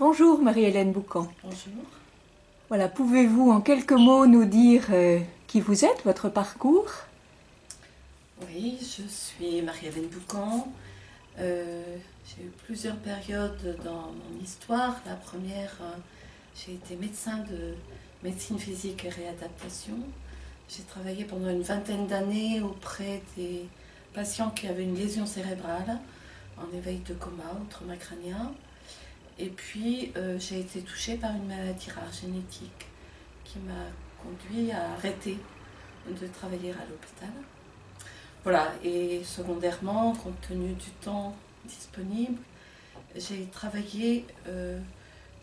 Bonjour Marie-Hélène Boucan. Bonjour. Voilà, pouvez-vous en quelques mots nous dire euh, qui vous êtes, votre parcours? Oui, je suis Marie-Hélène Boucan. Euh, j'ai eu plusieurs périodes dans mon histoire. La première, euh, j'ai été médecin de médecine physique et réadaptation. J'ai travaillé pendant une vingtaine d'années auprès des patients qui avaient une lésion cérébrale en éveil de coma ou trauma crânien. Et puis, euh, j'ai été touchée par une maladie rare génétique qui m'a conduit à arrêter de travailler à l'hôpital. Voilà, et secondairement, compte tenu du temps disponible, j'ai travaillé euh,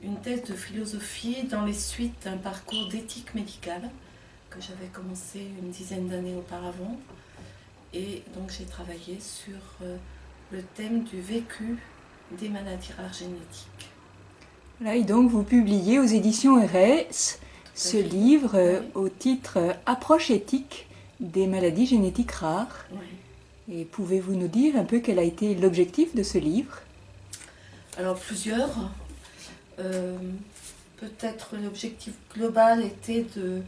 une thèse de philosophie dans les suites d'un parcours d'éthique médicale que j'avais commencé une dizaine d'années auparavant. Et donc j'ai travaillé sur euh, le thème du vécu des maladies rares génétiques. Là, et donc vous publiez aux éditions RS ce livre euh, au titre euh, Approche éthique des maladies génétiques rares. Et pouvez-vous nous dire un peu quel a été l'objectif de ce livre? Alors plusieurs. Euh, peut-être l'objectif global était de,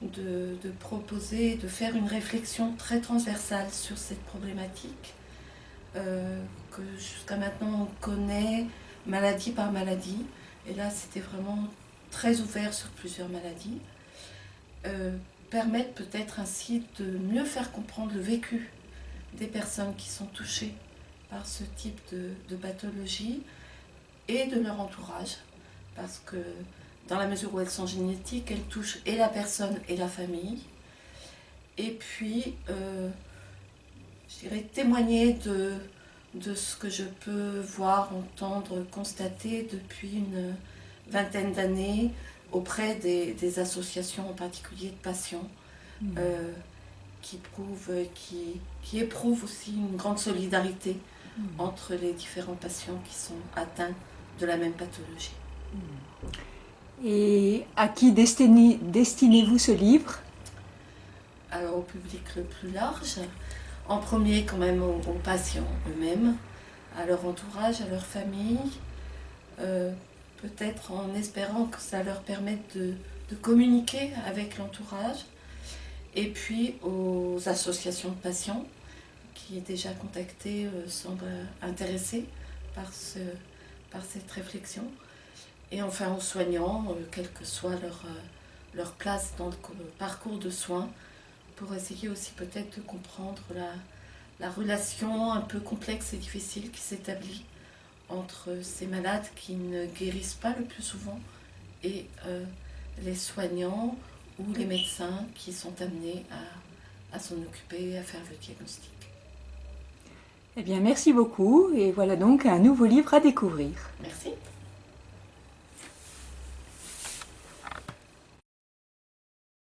de, de, proposer, de faire une réflexion très transversale sur cette problématique que jusqu'à maintenant on connaît maladie par maladie. Et là c'était vraiment très ouvert sur plusieurs maladies. Euh, permettre peut-être ainsi de mieux faire comprendre le vécu des personnes qui sont touchées par ce type de, de pathologie et de leur entourage. Parce que dans la mesure où elles sont génétiques, elles touchent et la personne et la famille. Et puis, euh, je dirais, témoigner de, de ce que je peux voir, entendre, constater depuis une vingtaine d'années auprès des, associations, en particulier de patients, mmh. euh, qui, prouvent, qui, qui éprouvent aussi une grande solidarité mmh. entre les différents patients qui sont atteints de la même pathologie. Mmh. Et à qui destinez-vous ce livre? Alors au public le plus large, en premier quand même aux, patients eux-mêmes, à leur entourage, à leur famille, euh, peut-être en espérant que ça leur permette de, communiquer avec l'entourage, et puis aux associations de patients qui déjà contactées euh, semblent intéressées par, ce, par cette réflexion, et enfin aux soignants, euh, quelle que soit leur, euh, leur place dans le parcours de soins, pour essayer aussi peut-être de comprendre la, la relation un peu complexe et difficile qui s'établit entre ces malades qui ne guérissent pas le plus souvent et euh, les soignants ou les médecins qui sont amenés à, à s'en occuper, à faire le diagnostic. Eh bien, merci beaucoup et voilà donc un nouveau livre à découvrir. Merci.